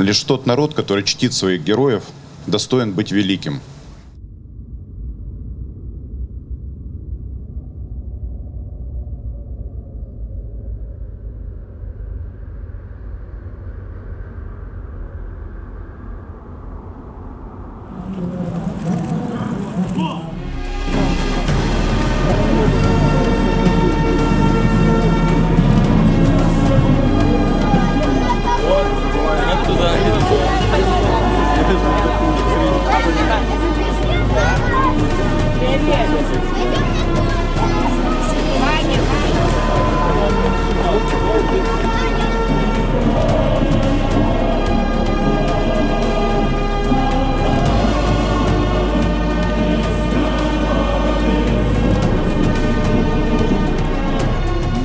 Лишь тот народ, который чтит своих героев, достоин быть великим.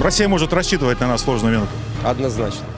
Россия может рассчитывать на нас в сложную минуту. Однозначно.